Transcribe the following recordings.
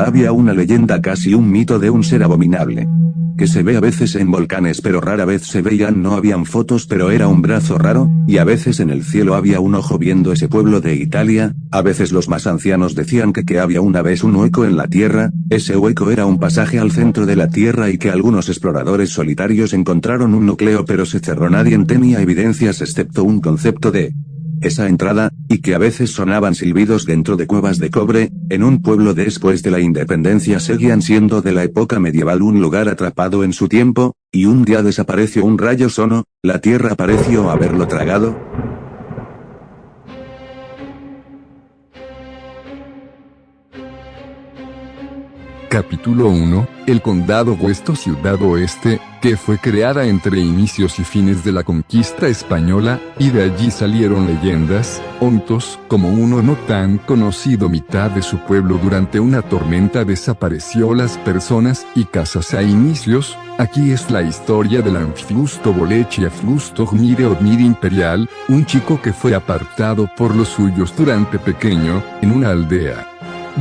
Había una leyenda casi un mito de un ser abominable que se ve a veces en volcanes pero rara vez se veían. No habían fotos pero era un brazo raro, y a veces en el cielo había un ojo viendo ese pueblo de Italia, a veces los más ancianos decían que que había una vez un hueco en la tierra, ese hueco era un pasaje al centro de la tierra y que algunos exploradores solitarios encontraron un núcleo pero se cerró. Nadie tenía evidencias excepto un concepto de esa entrada, y que a veces sonaban silbidos dentro de cuevas de cobre, en un pueblo después de la independencia seguían siendo de la época medieval un lugar atrapado en su tiempo, y un día desapareció un rayo sono, la tierra pareció haberlo tragado, Capítulo 1, el condado Huesto Ciudad Oeste, que fue creada entre inicios y fines de la conquista española, y de allí salieron leyendas, ontos, como uno no tan conocido mitad de su pueblo durante una tormenta desapareció las personas y casas a inicios, aquí es la historia del Anflusto Bolechi Aflusto Gmire Odmir Imperial, un chico que fue apartado por los suyos durante pequeño, en una aldea.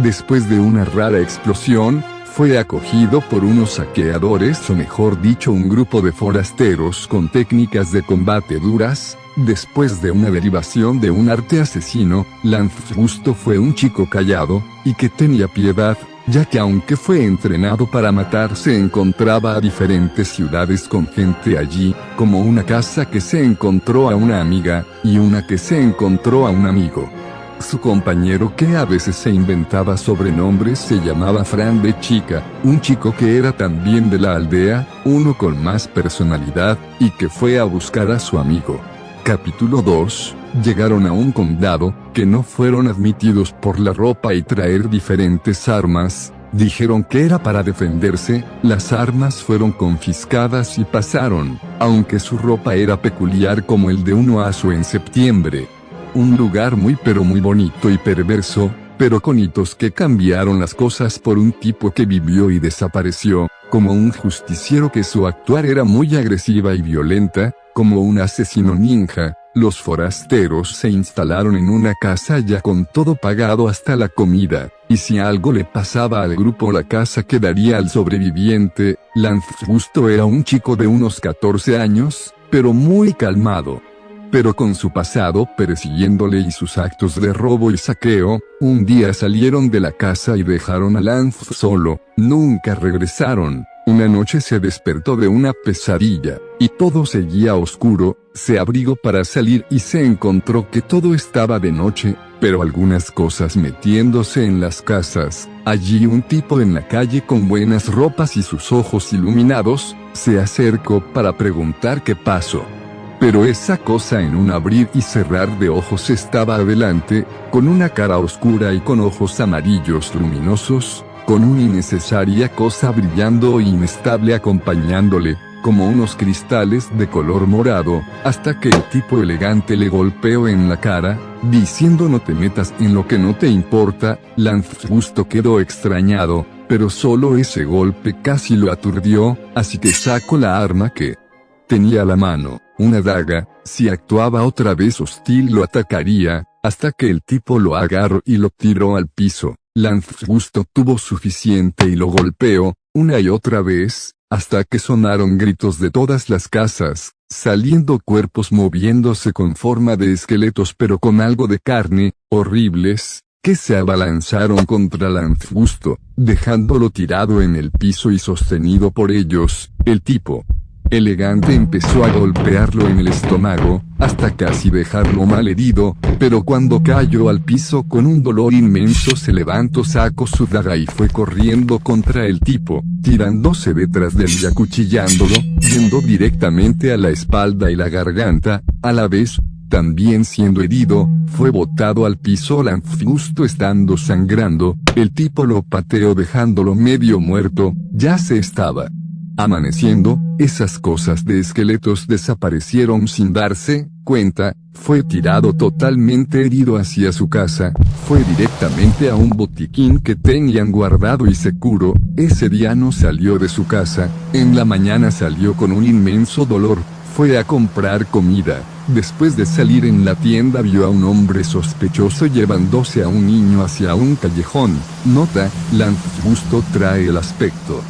Después de una rara explosión, fue acogido por unos saqueadores o mejor dicho un grupo de forasteros con técnicas de combate duras, después de una derivación de un arte asesino, Lance Justo fue un chico callado, y que tenía piedad, ya que aunque fue entrenado para matar se encontraba a diferentes ciudades con gente allí, como una casa que se encontró a una amiga, y una que se encontró a un amigo. Su compañero que a veces se inventaba sobrenombres se llamaba Fran de Chica, un chico que era también de la aldea, uno con más personalidad, y que fue a buscar a su amigo. Capítulo 2. Llegaron a un condado, que no fueron admitidos por la ropa y traer diferentes armas, dijeron que era para defenderse, las armas fueron confiscadas y pasaron, aunque su ropa era peculiar como el de un aso en septiembre. Un lugar muy pero muy bonito y perverso, pero con hitos que cambiaron las cosas por un tipo que vivió y desapareció, como un justiciero que su actuar era muy agresiva y violenta, como un asesino ninja, los forasteros se instalaron en una casa ya con todo pagado hasta la comida, y si algo le pasaba al grupo la casa quedaría al sobreviviente, Lance Justo era un chico de unos 14 años, pero muy calmado, pero con su pasado persiguiéndole y sus actos de robo y saqueo, un día salieron de la casa y dejaron a Lance solo, nunca regresaron. Una noche se despertó de una pesadilla, y todo seguía oscuro, se abrigó para salir y se encontró que todo estaba de noche, pero algunas cosas metiéndose en las casas. Allí un tipo en la calle con buenas ropas y sus ojos iluminados, se acercó para preguntar qué pasó. Pero esa cosa en un abrir y cerrar de ojos estaba adelante, con una cara oscura y con ojos amarillos luminosos, con una innecesaria cosa brillando e inestable acompañándole, como unos cristales de color morado, hasta que el tipo elegante le golpeó en la cara, diciendo no te metas en lo que no te importa, Lance justo quedó extrañado, pero solo ese golpe casi lo aturdió, así que sacó la arma que tenía a la mano una daga, si actuaba otra vez hostil lo atacaría, hasta que el tipo lo agarró y lo tiró al piso. Lance Gusto tuvo suficiente y lo golpeó, una y otra vez, hasta que sonaron gritos de todas las casas, saliendo cuerpos moviéndose con forma de esqueletos pero con algo de carne, horribles, que se abalanzaron contra Gusto, dejándolo tirado en el piso y sostenido por ellos, el tipo, Elegante empezó a golpearlo en el estómago, hasta casi dejarlo mal herido, pero cuando cayó al piso con un dolor inmenso se levantó sacó su daga y fue corriendo contra el tipo, tirándose detrás de él y acuchillándolo, yendo directamente a la espalda y la garganta, a la vez, también siendo herido, fue botado al piso justo estando sangrando, el tipo lo pateó dejándolo medio muerto, ya se estaba Amaneciendo, esas cosas de esqueletos desaparecieron sin darse cuenta, fue tirado totalmente herido hacia su casa, fue directamente a un botiquín que tenían guardado y seguro, ese día no salió de su casa, en la mañana salió con un inmenso dolor, fue a comprar comida, después de salir en la tienda vio a un hombre sospechoso llevándose a un niño hacia un callejón, nota, Justo trae el aspecto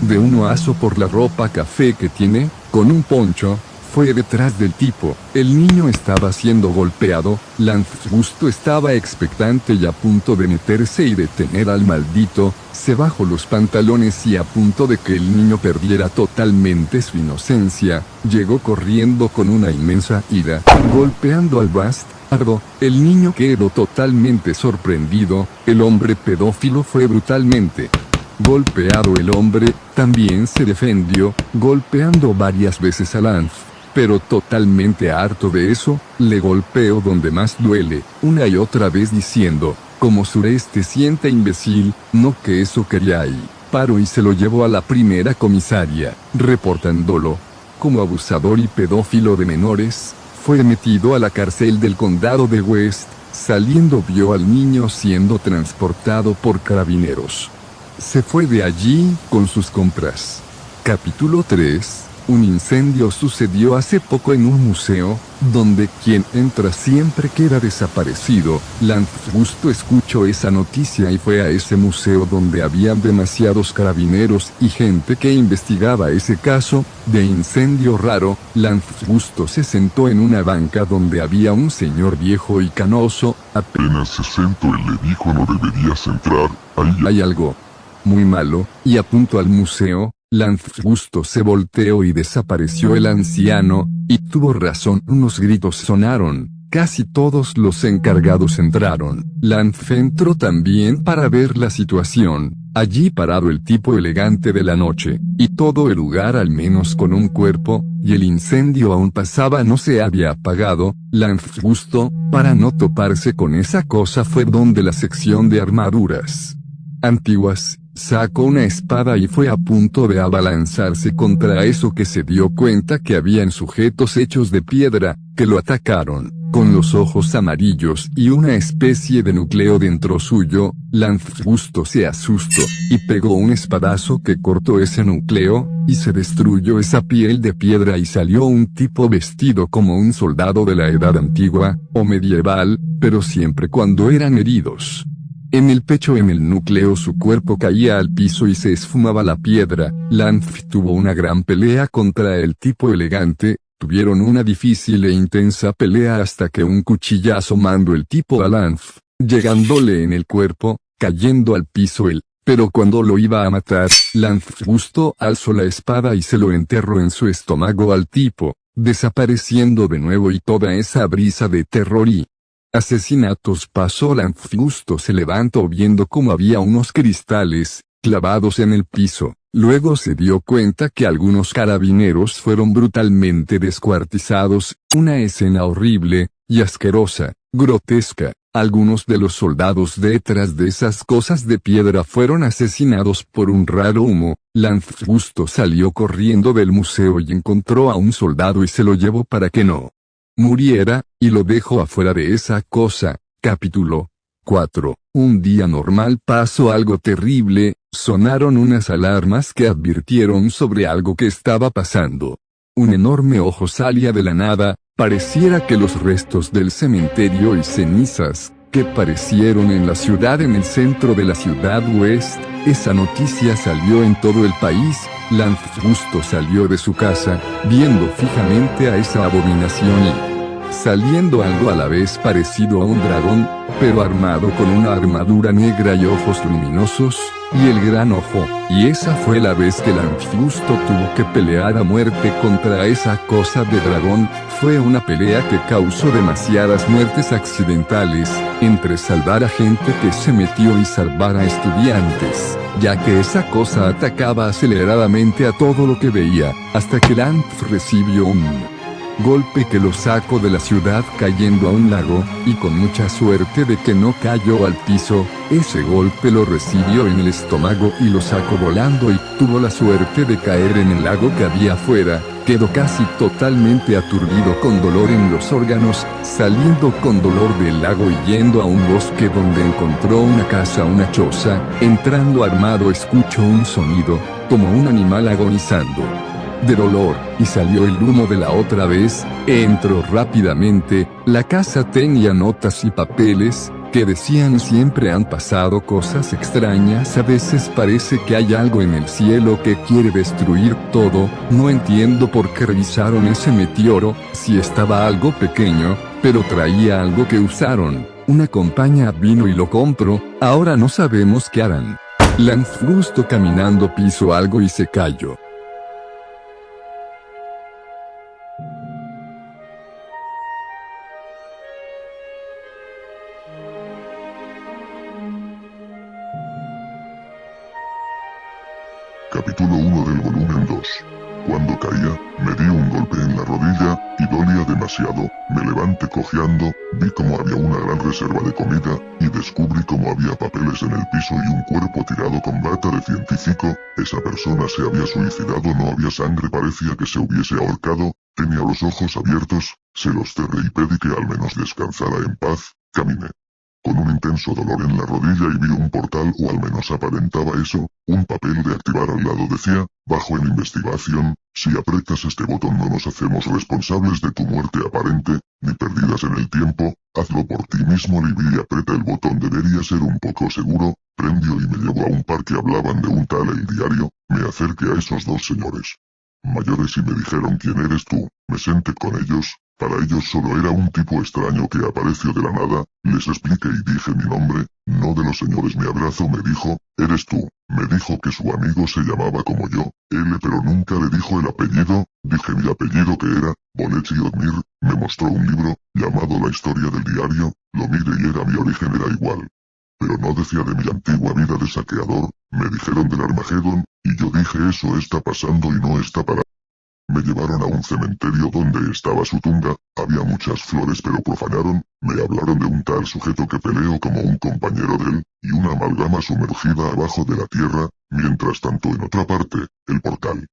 de un oaso por la ropa café que tiene, con un poncho, fue detrás del tipo, el niño estaba siendo golpeado, Lance justo estaba expectante y a punto de meterse y detener al maldito, se bajó los pantalones y a punto de que el niño perdiera totalmente su inocencia, llegó corriendo con una inmensa ira, golpeando al bastardo, el niño quedó totalmente sorprendido, el hombre pedófilo fue brutalmente golpeado el hombre, también se defendió, golpeando varias veces a Lance pero totalmente harto de eso, le golpeo donde más duele, una y otra vez diciendo, como sureste siente imbécil, no que eso quería ahí. Paro y se lo llevo a la primera comisaria, reportándolo. Como abusador y pedófilo de menores, fue metido a la cárcel del condado de West, saliendo vio al niño siendo transportado por carabineros. Se fue de allí con sus compras. Capítulo 3 un incendio sucedió hace poco en un museo, donde quien entra siempre queda desaparecido. Lance justo escuchó esa noticia y fue a ese museo donde había demasiados carabineros y gente que investigaba ese caso de incendio raro. Lance justo se sentó en una banca donde había un señor viejo y canoso. Apenas se sentó y le dijo no deberías entrar. Ahí hay algo muy malo, y apuntó al museo, Lance justo se volteó y desapareció el anciano, y tuvo razón, unos gritos sonaron, casi todos los encargados entraron. Lance entró también para ver la situación, allí parado el tipo elegante de la noche, y todo el lugar al menos con un cuerpo, y el incendio aún pasaba no se había apagado, Lance justo, para no toparse con esa cosa fue donde la sección de armaduras antiguas, Sacó una espada y fue a punto de abalanzarse contra eso que se dio cuenta que habían sujetos hechos de piedra, que lo atacaron, con los ojos amarillos y una especie de núcleo dentro suyo, Lance justo se asustó, y pegó un espadazo que cortó ese núcleo, y se destruyó esa piel de piedra y salió un tipo vestido como un soldado de la edad antigua, o medieval, pero siempre cuando eran heridos. En el pecho en el núcleo su cuerpo caía al piso y se esfumaba la piedra, Lance tuvo una gran pelea contra el tipo elegante, tuvieron una difícil e intensa pelea hasta que un cuchillazo mandó el tipo a Lance, llegándole en el cuerpo, cayendo al piso él, pero cuando lo iba a matar, Lance justo alzó la espada y se lo enterró en su estómago al tipo, desapareciendo de nuevo y toda esa brisa de terror y asesinatos pasó Lanfusto se levantó viendo cómo había unos cristales, clavados en el piso, luego se dio cuenta que algunos carabineros fueron brutalmente descuartizados, una escena horrible, y asquerosa, grotesca, algunos de los soldados detrás de esas cosas de piedra fueron asesinados por un raro humo, Lanfusto salió corriendo del museo y encontró a un soldado y se lo llevó para que no muriera, y lo dejo afuera de esa cosa. Capítulo 4. Un día normal pasó algo terrible, sonaron unas alarmas que advirtieron sobre algo que estaba pasando. Un enorme ojo salía de la nada, pareciera que los restos del cementerio y cenizas, que parecieron en la ciudad en el centro de la ciudad West, esa noticia salió en todo el país, Lance justo salió de su casa, viendo fijamente a esa abominación y saliendo algo a la vez parecido a un dragón, pero armado con una armadura negra y ojos luminosos, y el gran ojo, y esa fue la vez que Lanfusto tuvo que pelear a muerte contra esa cosa de dragón, fue una pelea que causó demasiadas muertes accidentales, entre salvar a gente que se metió y salvar a estudiantes, ya que esa cosa atacaba aceleradamente a todo lo que veía, hasta que Lanf recibió un golpe que lo sacó de la ciudad cayendo a un lago, y con mucha suerte de que no cayó al piso, ese golpe lo recibió en el estómago y lo sacó volando y tuvo la suerte de caer en el lago que había afuera, quedó casi totalmente aturdido con dolor en los órganos, saliendo con dolor del lago y yendo a un bosque donde encontró una casa, una choza, entrando armado escuchó un sonido, como un animal agonizando de dolor, y salió el humo de la otra vez, entró rápidamente, la casa tenía notas y papeles, que decían siempre han pasado cosas extrañas, a veces parece que hay algo en el cielo que quiere destruir todo, no entiendo por qué revisaron ese meteoro, si estaba algo pequeño, pero traía algo que usaron, una compañía vino y lo compró, ahora no sabemos qué harán. Lanfrusto caminando piso algo y se cayó. Me levanté cojeando, vi como había una gran reserva de comida, y descubrí como había papeles en el piso y un cuerpo tirado con bata de científico, esa persona se había suicidado no había sangre parecía que se hubiese ahorcado, tenía los ojos abiertos, se los cerré y pedí que al menos descansara en paz, caminé. Con un intenso dolor en la rodilla y vi un portal o al menos aparentaba eso, un papel de activar al lado decía, bajo en investigación, si aprietas este botón no nos hacemos responsables de tu muerte aparente, ni perdidas en el tiempo, hazlo por ti mismo Libby y aprieta el botón. Debería ser un poco seguro, prendió y me llevó a un par que hablaban de un tal el diario, me acerqué a esos dos señores. Mayores y me dijeron quién eres tú, me senté con ellos, para ellos solo era un tipo extraño que apareció de la nada, les expliqué y dije mi nombre, no de los señores me abrazo me dijo, eres tú, me dijo que su amigo se llamaba como yo, L pero nunca le dijo el apellido, dije mi apellido que era, Bolechi Odmir, me mostró un libro, llamado La historia del diario, lo miré y era mi origen era igual. Pero no decía de mi antigua vida de saqueador, me dijeron del Armagedón, y yo dije eso está pasando y no está para me llevaron a un cementerio donde estaba su tumba, había muchas flores pero profanaron, me hablaron de un tal sujeto que peleó como un compañero de él, y una amalgama sumergida abajo de la tierra, mientras tanto en otra parte, el portal.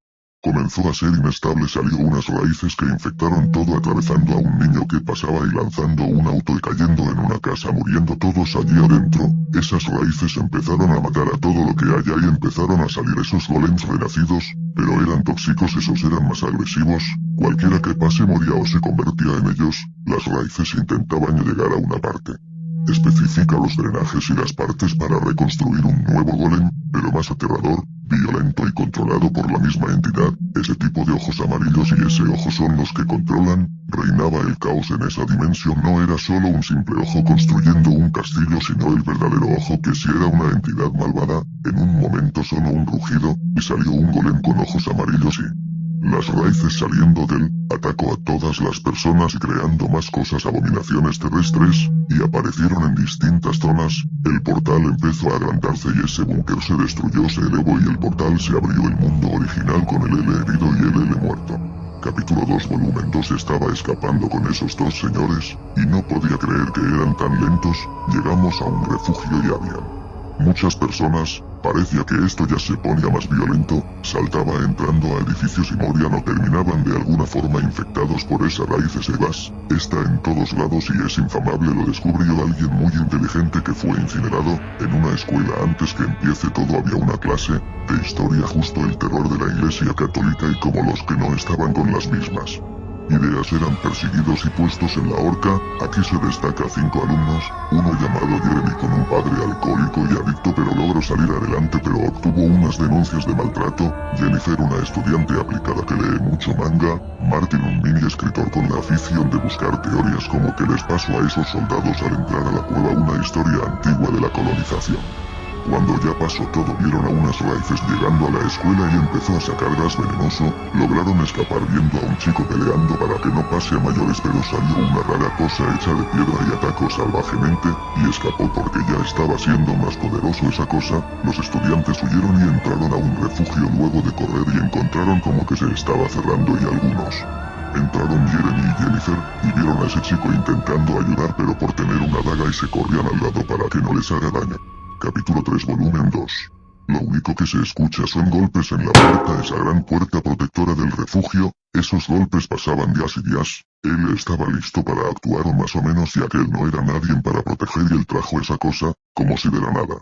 Comenzó a ser inestable salió unas raíces que infectaron todo atravesando a un niño que pasaba y lanzando un auto y cayendo en una casa muriendo todos allí adentro, esas raíces empezaron a matar a todo lo que haya y empezaron a salir esos golems renacidos, pero eran tóxicos esos eran más agresivos, cualquiera que pase moría o se convertía en ellos, las raíces intentaban llegar a una parte. Especifica los drenajes y las partes para reconstruir un nuevo golem, pero más aterrador, violento y controlado por la misma entidad, ese tipo de ojos amarillos y ese ojo son los que controlan, reinaba el caos en esa dimensión. No era solo un simple ojo construyendo un castillo sino el verdadero ojo que si era una entidad malvada, en un momento sonó un rugido, y salió un golem con ojos amarillos y las raíces saliendo del, atacó a todas las personas y creando más cosas abominaciones terrestres, y aparecieron en distintas zonas, el portal empezó a agrandarse y ese búnker se destruyó se elevó y el portal se abrió el mundo original con el L herido y el L muerto. Capítulo 2 volumen 2 estaba escapando con esos dos señores, y no podía creer que eran tan lentos, llegamos a un refugio y habían Muchas personas, parecía que esto ya se ponía más violento, saltaba entrando a edificios y morían o terminaban de alguna forma infectados por esa raíz ese gas, está en todos lados y es infamable lo descubrió alguien muy inteligente que fue incinerado, en una escuela. Antes que empiece todo había una clase, de historia justo el terror de la iglesia católica y como los que no estaban con las mismas ideas eran perseguidos y puestos en la horca, aquí se destaca cinco alumnos, uno llamado Jeremy con un padre alcohólico y adicto pero logró salir adelante pero obtuvo unas denuncias de maltrato, Jennifer una estudiante aplicada que lee mucho manga, Martin un mini escritor con la afición de buscar teorías como que les pasó a esos soldados al entrar a la cueva una historia antigua de la colonización. Cuando ya pasó todo vieron a unas raíces llegando a la escuela y empezó a sacar gas venenoso, lograron escapar viendo a un chico peleando para que no pase a mayores pero salió una rara cosa hecha de piedra y atacó salvajemente, y escapó porque ya estaba siendo más poderoso esa cosa, los estudiantes huyeron y entraron a un refugio luego de correr y encontraron como que se estaba cerrando y algunos. Entraron Jeremy y Jennifer, y vieron a ese chico intentando ayudar pero por tener una daga y se corrían al lado para que no les haga daño. Capítulo 3 Volumen 2. Lo único que se escucha son golpes en la puerta, esa gran puerta protectora del refugio, esos golpes pasaban días y días, él estaba listo para actuar o más o menos ya que no era nadie para proteger y él trajo esa cosa, como si de la nada.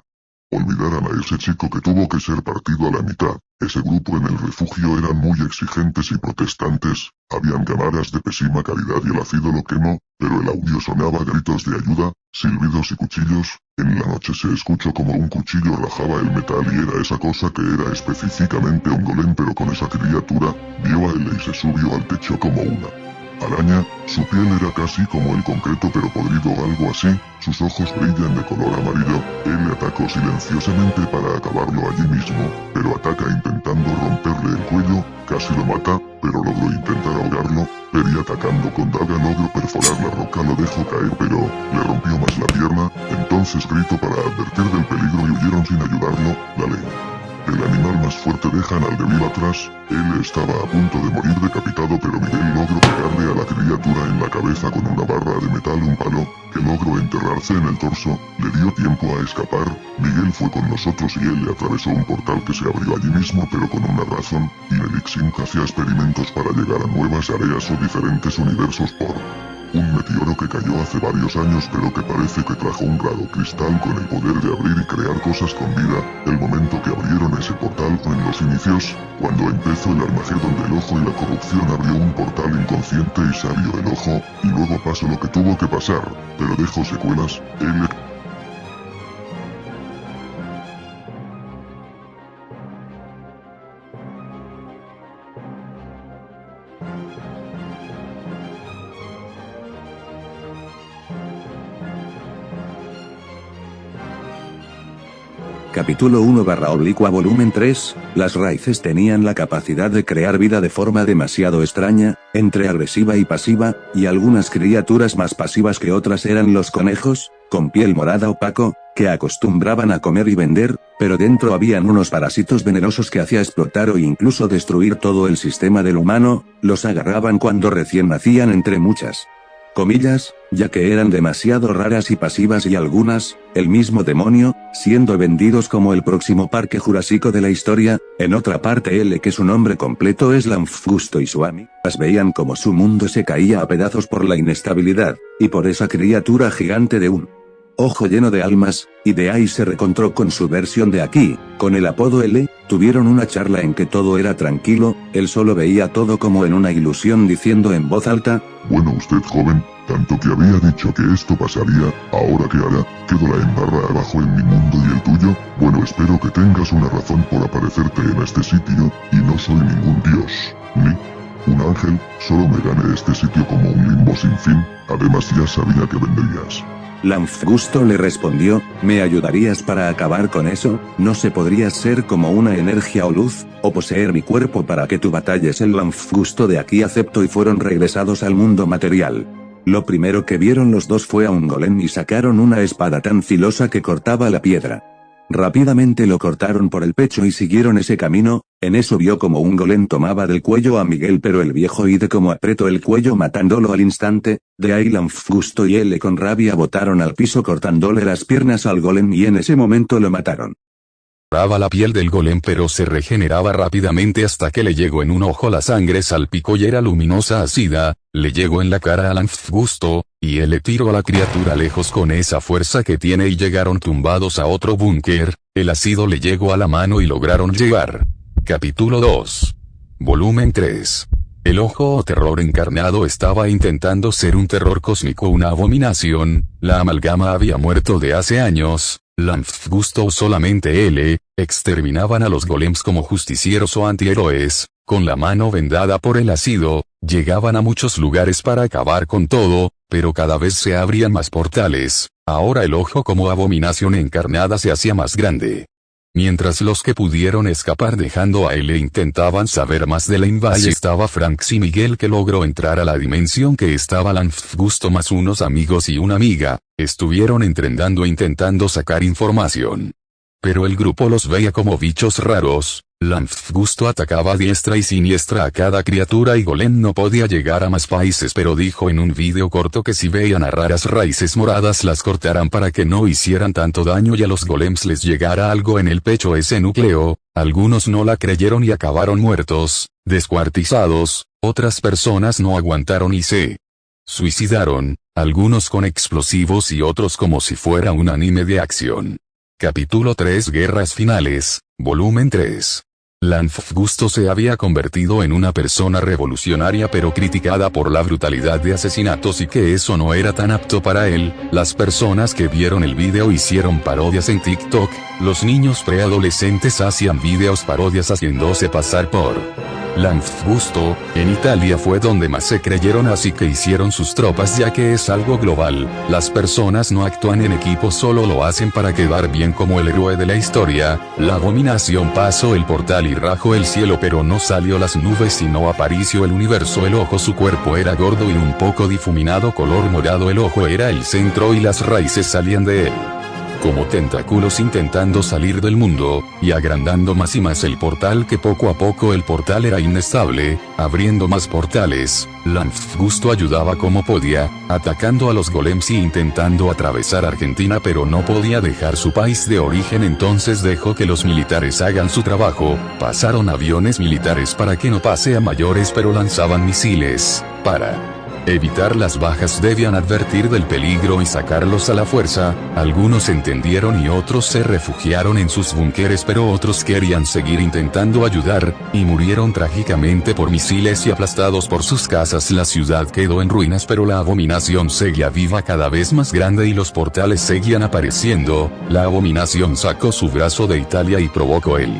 Olvidaran a ese chico que tuvo que ser partido a la mitad. Ese grupo en el refugio eran muy exigentes y protestantes, habían cámaras de pésima calidad y el ácido lo quemó, pero el audio sonaba gritos de ayuda, silbidos y cuchillos, en la noche se escuchó como un cuchillo rajaba el metal y era esa cosa que era específicamente un golem pero con esa criatura, vio a él y se subió al techo como una araña, su piel era casi como el concreto pero podrido algo así, sus ojos brillan de color amarillo, él le atacó silenciosamente para acabarlo allí mismo, pero ataca intentando romperle el cuello, casi lo mata, pero logró intentar ahogarlo, Peri atacando con daga logró perforar la roca lo dejó caer pero, le rompió más la pierna, entonces gritó para advertir del peligro y huyeron sin ayudarlo, la ley. El animal más fuerte dejan al débil atrás, él estaba a punto de morir decapitado pero Miguel logró pegarle a la criatura en la cabeza con una barra de metal un palo, que logró enterrarse en el torso, le dio tiempo a escapar, Miguel fue con nosotros y él le atravesó un portal que se abrió allí mismo pero con una razón, y Elixim hacía experimentos para llegar a nuevas áreas o diferentes universos por un meteoro que cayó hace varios años pero que parece que trajo un raro cristal con el poder de abrir y crear cosas con vida, el momento que abrieron ese portal en los inicios, cuando empezó el Armagedón del Ojo y la corrupción abrió un portal inconsciente y sabio el Ojo, y luego pasó lo que tuvo que pasar, pero dejó secuelas, él Capítulo 1 barra oblicua volumen 3, las raíces tenían la capacidad de crear vida de forma demasiado extraña, entre agresiva y pasiva, y algunas criaturas más pasivas que otras eran los conejos, con piel morada opaco, que acostumbraban a comer y vender, pero dentro habían unos parásitos venenosos que hacía explotar o incluso destruir todo el sistema del humano, los agarraban cuando recién nacían entre muchas comillas, ya que eran demasiado raras y pasivas y algunas, el mismo demonio, siendo vendidos como el próximo parque jurásico de la historia, en otra parte L que su nombre completo es Lanfgusto y Suami, las veían como su mundo se caía a pedazos por la inestabilidad, y por esa criatura gigante de un ojo lleno de almas, y de ahí se recontró con su versión de aquí, con el apodo L, tuvieron una charla en que todo era tranquilo, él solo veía todo como en una ilusión diciendo en voz alta, Bueno usted joven, tanto que había dicho que esto pasaría, ahora que hará, quedó la embarra abajo en mi mundo y el tuyo, bueno espero que tengas una razón por aparecerte en este sitio, y no soy ningún dios, ni un ángel, solo me gané este sitio como un limbo sin fin, además ya sabía que vendrías. Lanfgusto le respondió, ¿me ayudarías para acabar con eso? No se podría ser como una energía o luz, o poseer mi cuerpo para que tú batalles el Lanfgusto de aquí acepto y fueron regresados al mundo material. Lo primero que vieron los dos fue a un golem y sacaron una espada tan filosa que cortaba la piedra. Rápidamente lo cortaron por el pecho y siguieron ese camino, en eso vio como un golem tomaba del cuello a Miguel pero el viejo de como apretó el cuello matándolo al instante, de ahí Lanfgusto y él con rabia botaron al piso cortándole las piernas al golem y en ese momento lo mataron. La piel del golem pero se regeneraba rápidamente hasta que le llegó en un ojo la sangre salpicó y era luminosa ácida, le llegó en la cara a Lanfgusto, y él le tiró a la criatura lejos con esa fuerza que tiene y llegaron tumbados a otro búnker, el ácido le llegó a la mano y lograron llegar. Capítulo 2. Volumen 3. El ojo o terror encarnado estaba intentando ser un terror cósmico una abominación, la amalgama había muerto de hace años, Lanfgusto o solamente L, exterminaban a los golems como justicieros o antihéroes, con la mano vendada por el ácido, llegaban a muchos lugares para acabar con todo, pero cada vez se abrían más portales, ahora el ojo como abominación encarnada se hacía más grande. Mientras los que pudieron escapar dejando a L intentaban saber más de la invasión estaba Franks y Miguel que logró entrar a la dimensión que estaba Lanfgusto más unos amigos y una amiga, estuvieron entrenando intentando sacar información. Pero el grupo los veía como bichos raros, Gusto atacaba diestra y siniestra a cada criatura y Golem no podía llegar a más países pero dijo en un vídeo corto que si veían a raras raíces moradas las cortaran para que no hicieran tanto daño y a los golems les llegara algo en el pecho ese núcleo, algunos no la creyeron y acabaron muertos, descuartizados, otras personas no aguantaron y se suicidaron, algunos con explosivos y otros como si fuera un anime de acción. Capítulo 3 Guerras Finales, Volumen 3 Gusto se había convertido en una persona revolucionaria pero criticada por la brutalidad de asesinatos y que eso no era tan apto para él, las personas que vieron el video hicieron parodias en TikTok, los niños preadolescentes hacían videos parodias haciéndose pasar por Gusto, en Italia fue donde más se creyeron así que hicieron sus tropas ya que es algo global, las personas no actúan en equipo solo lo hacen para quedar bien como el héroe de la historia, la abominación pasó el portal y rajó el cielo pero no salió las nubes sino apareció el universo. El ojo su cuerpo era gordo y un poco difuminado color morado. El ojo era el centro y las raíces salían de él como tentáculos intentando salir del mundo, y agrandando más y más el portal que poco a poco el portal era inestable, abriendo más portales, Gusto ayudaba como podía, atacando a los golems y intentando atravesar Argentina pero no podía dejar su país de origen entonces dejó que los militares hagan su trabajo, pasaron aviones militares para que no pase a mayores pero lanzaban misiles, para Evitar las bajas debían advertir del peligro y sacarlos a la fuerza, algunos entendieron y otros se refugiaron en sus búnkeres pero otros querían seguir intentando ayudar, y murieron trágicamente por misiles y aplastados por sus casas. La ciudad quedó en ruinas pero la abominación seguía viva cada vez más grande y los portales seguían apareciendo, la abominación sacó su brazo de Italia y provocó el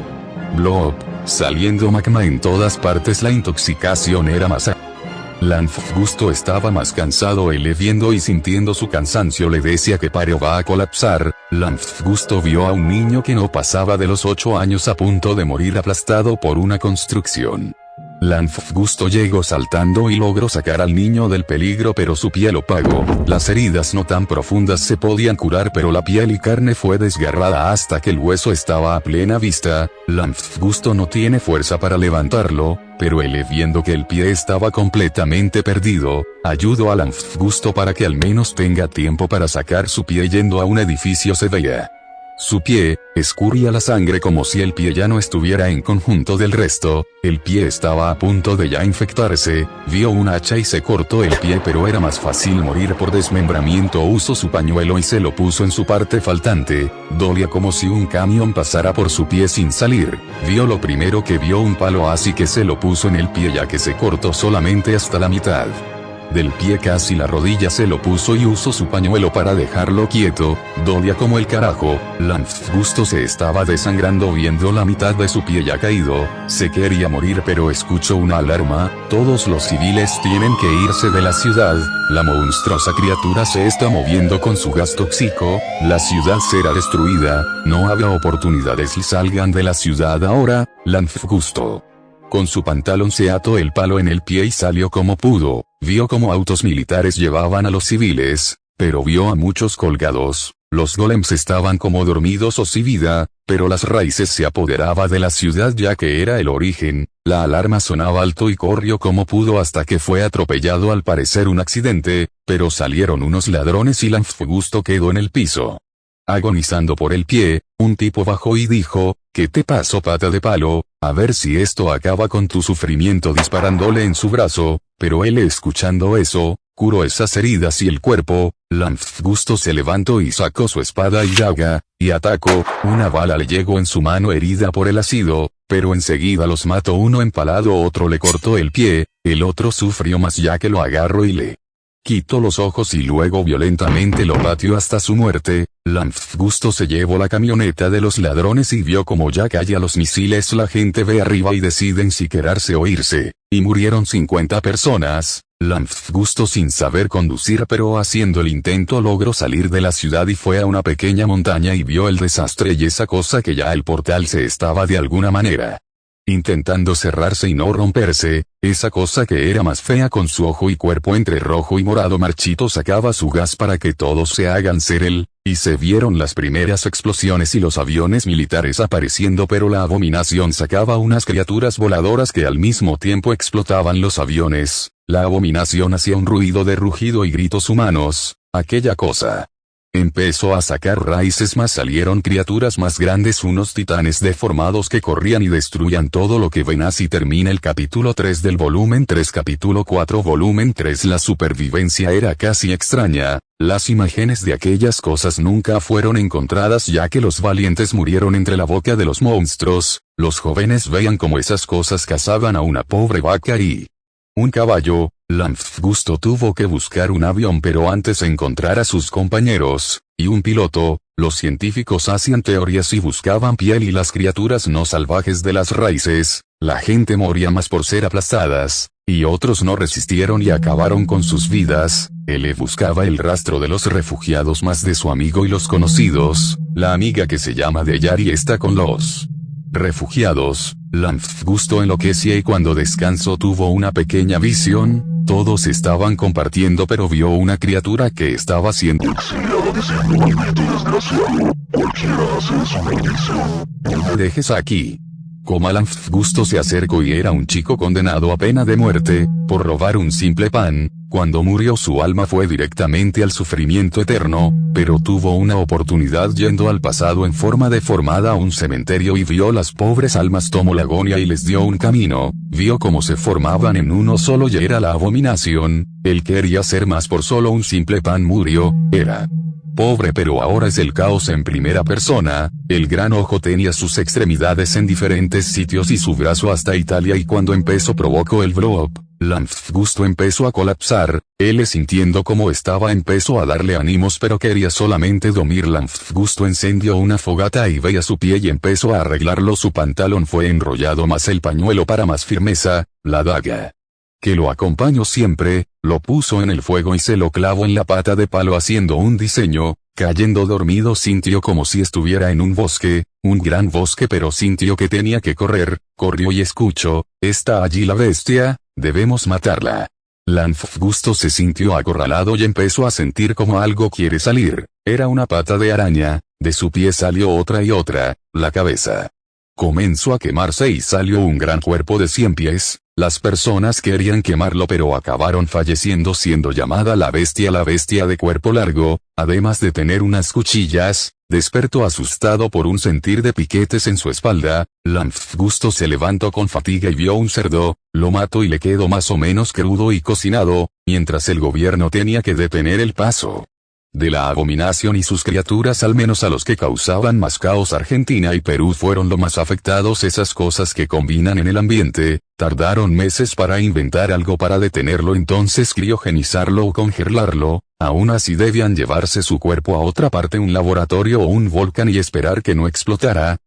blob, saliendo magma en todas partes. La intoxicación era más Gusto estaba más cansado él viendo y sintiendo su cansancio le decía que Paro va a colapsar, Gusto vio a un niño que no pasaba de los 8 años a punto de morir aplastado por una construcción. Gusto llegó saltando y logró sacar al niño del peligro pero su piel opagó, las heridas no tan profundas se podían curar pero la piel y carne fue desgarrada hasta que el hueso estaba a plena vista, Gusto no tiene fuerza para levantarlo, pero él viendo que el pie estaba completamente perdido, ayudó a Gusto para que al menos tenga tiempo para sacar su pie yendo a un edificio se veía. Su pie, escurría la sangre como si el pie ya no estuviera en conjunto del resto, el pie estaba a punto de ya infectarse, vio un hacha y se cortó el pie pero era más fácil morir por desmembramiento. Usó su pañuelo y se lo puso en su parte faltante, dolía como si un camión pasara por su pie sin salir, vio lo primero que vio un palo así que se lo puso en el pie ya que se cortó solamente hasta la mitad del pie casi la rodilla se lo puso y usó su pañuelo para dejarlo quieto, dolía como el carajo, Gusto se estaba desangrando viendo la mitad de su pie ya caído, se quería morir pero escuchó una alarma, todos los civiles tienen que irse de la ciudad, la monstruosa criatura se está moviendo con su gas tóxico, la ciudad será destruida, no habrá oportunidades. Y salgan de la ciudad ahora, Gusto. Con su pantalón se ató el palo en el pie y salió como pudo, vio como autos militares llevaban a los civiles, pero vio a muchos colgados, los golems estaban como dormidos o sin vida, pero las raíces se apoderaba de la ciudad ya que era el origen, la alarma sonaba alto y corrió como pudo hasta que fue atropellado al parecer un accidente, pero salieron unos ladrones y Lanfgusto quedó en el piso. Agonizando por el pie, un tipo bajó y dijo, ¿qué te pasó pata de palo? A ver si esto acaba con tu sufrimiento disparándole en su brazo, pero él escuchando eso, curó esas heridas y el cuerpo, Gusto se levantó y sacó su espada y daga, y atacó, una bala le llegó en su mano herida por el ácido, pero enseguida los mató uno empalado otro le cortó el pie, el otro sufrió más ya que lo agarró y le Quitó los ojos y luego violentamente lo batió hasta su muerte. Gusto se llevó la camioneta de los ladrones y vio como ya calla los misiles la gente ve arriba y deciden si quedarse o irse, y murieron 50 personas. Gusto sin saber conducir pero haciendo el intento logró salir de la ciudad y fue a una pequeña montaña y vio el desastre y esa cosa que ya el portal se estaba de alguna manera intentando cerrarse y no romperse, esa cosa que era más fea con su ojo y cuerpo entre rojo y morado marchito sacaba su gas para que todos se hagan ser él, y se vieron las primeras explosiones y los aviones militares apareciendo pero la abominación sacaba unas criaturas voladoras que al mismo tiempo explotaban los aviones, la abominación hacía un ruido de rugido y gritos humanos, aquella cosa. Empezó a sacar raíces más salieron criaturas más grandes unos titanes deformados que corrían y destruían todo lo que ven. Así termina el capítulo 3 del volumen 3 capítulo 4 volumen 3 La supervivencia era casi extraña, las imágenes de aquellas cosas nunca fueron encontradas ya que los valientes murieron entre la boca de los monstruos, los jóvenes veían como esas cosas cazaban a una pobre vaca y un caballo, Gusto tuvo que buscar un avión pero antes encontrar a sus compañeros, y un piloto, los científicos hacían teorías y buscaban piel y las criaturas no salvajes de las raíces, la gente moría más por ser aplastadas, y otros no resistieron y acabaron con sus vidas, él buscaba el rastro de los refugiados más de su amigo y los conocidos, la amiga que se llama Deyari está con los refugiados, Gusto enloquecía y cuando descansó tuvo una pequeña visión, todos estaban compartiendo pero vio una criatura que estaba siendo Dejes aquí. Comalan Gusto se acercó y era un chico condenado a pena de muerte, por robar un simple pan, cuando murió su alma fue directamente al sufrimiento eterno, pero tuvo una oportunidad yendo al pasado en forma deformada a un cementerio y vio las pobres almas tomó la agonía y les dio un camino, vio cómo se formaban en uno solo y era la abominación, él quería ser más por solo un simple pan murió, era Pobre pero ahora es el caos en primera persona, el gran ojo tenía sus extremidades en diferentes sitios y su brazo hasta Italia y cuando empezó provocó el blow up, Gusto empezó a colapsar, él sintiendo como estaba empezó a darle ánimos pero quería solamente dormir Gusto encendió una fogata y veía su pie y empezó a arreglarlo su pantalón fue enrollado más el pañuelo para más firmeza, la daga que lo acompañó siempre, lo puso en el fuego y se lo clavó en la pata de palo haciendo un diseño, cayendo dormido sintió como si estuviera en un bosque, un gran bosque pero sintió que tenía que correr, corrió y escuchó, está allí la bestia, debemos matarla. Gusto se sintió acorralado y empezó a sentir como algo quiere salir, era una pata de araña, de su pie salió otra y otra, la cabeza. Comenzó a quemarse y salió un gran cuerpo de cien pies, las personas querían quemarlo pero acabaron falleciendo siendo llamada la bestia la bestia de cuerpo largo, además de tener unas cuchillas, despertó asustado por un sentir de piquetes en su espalda, Gusto se levantó con fatiga y vio un cerdo, lo mató y le quedó más o menos crudo y cocinado, mientras el gobierno tenía que detener el paso de la abominación y sus criaturas al menos a los que causaban más caos Argentina y Perú fueron lo más afectados. Esas cosas que combinan en el ambiente, tardaron meses para inventar algo para detenerlo. Entonces criogenizarlo o congelarlo, aún así debían llevarse su cuerpo a otra parte un laboratorio o un volcán y esperar que no explotara,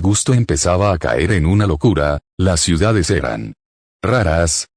Gusto empezaba a caer en una locura, las ciudades eran raras,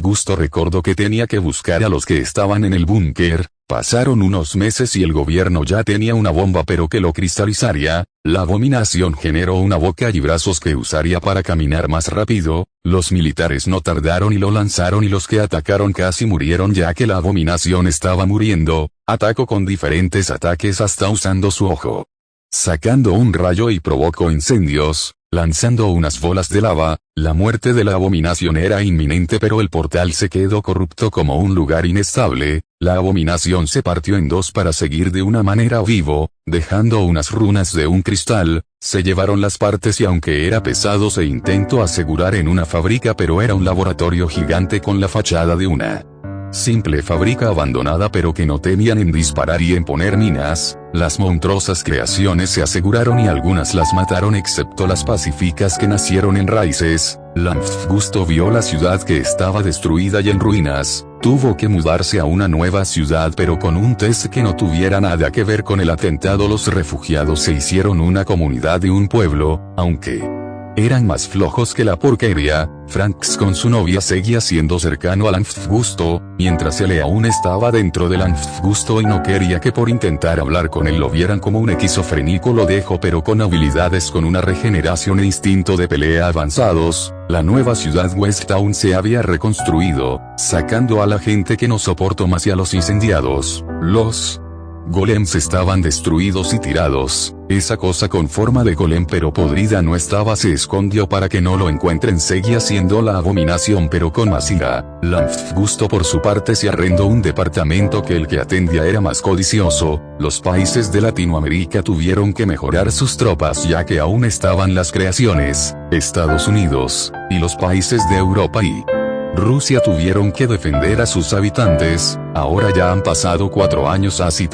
Gusto recordó que tenía que buscar a los que estaban en el búnker, Pasaron unos meses y el gobierno ya tenía una bomba pero que lo cristalizaría, la abominación generó una boca y brazos que usaría para caminar más rápido, los militares no tardaron y lo lanzaron y los que atacaron casi murieron ya que la abominación estaba muriendo, atacó con diferentes ataques hasta usando su ojo. Sacando un rayo y provocó incendios, lanzando unas bolas de lava, la muerte de la abominación era inminente pero el portal se quedó corrupto como un lugar inestable, la abominación se partió en dos para seguir de una manera vivo, dejando unas runas de un cristal, se llevaron las partes y aunque era pesado se intentó asegurar en una fábrica pero era un laboratorio gigante con la fachada de una Simple fábrica abandonada pero que no tenían en disparar y en poner minas, las monstruosas creaciones se aseguraron y algunas las mataron excepto las pacíficas que nacieron en raíces, Gusto vio la ciudad que estaba destruida y en ruinas, tuvo que mudarse a una nueva ciudad pero con un test que no tuviera nada que ver con el atentado los refugiados se hicieron una comunidad de un pueblo, aunque eran más flojos que la porquería, Franks con su novia seguía siendo cercano al Anfgusto, mientras él aún estaba dentro del Anfgusto y no quería que por intentar hablar con él lo vieran como un esquizofrénico lo dejó pero con habilidades con una regeneración e instinto de pelea avanzados, la nueva ciudad West Town se había reconstruido, sacando a la gente que no soportó más y a los incendiados, los Golems estaban destruidos y tirados. Esa cosa con forma de golem pero podrida no estaba se escondió para que no lo encuentren seguía siendo la abominación pero con más ira. Gustó por su parte se arrendó un departamento que el que atendía era más codicioso, los países de Latinoamérica tuvieron que mejorar sus tropas ya que aún estaban las creaciones, Estados Unidos, y los países de Europa y Rusia tuvieron que defender a sus habitantes, ahora ya han pasado cuatro años así